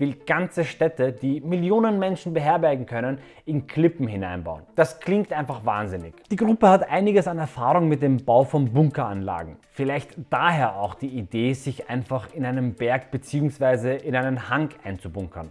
will ganze Städte, die Millionen Menschen beherbergen können, in Klippen hineinbauen. Das klingt einfach wahnsinnig. Die Gruppe hat einiges an Erfahrung mit dem Bau von Bunkeranlagen. Vielleicht daher auch die Idee, sich einfach in einem Berg bzw. in einen Hang einzubunkern.